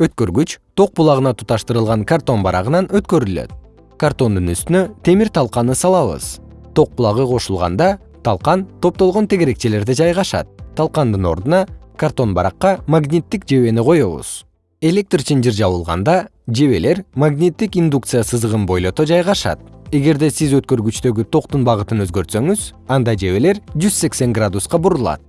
өткөргүч ток булагына туташтырылган картон барагынан өткөрүлөт. Картондун үстүнө темир талканы салабыз. Ток булагы кошулганда талкан топтолгон тегерекчелерде жайгашат. Талкандын ордуна картон баракка магниттик жебени коебуз. Электр чынжыр жабылганда жебелер магниттик индукция сызыгын бойлото жайгашат. Эгерде сиз өткөргүчтөгү токтун багытын өзгөртсөңүз анда жебелер жүз сексен градуска бурулат.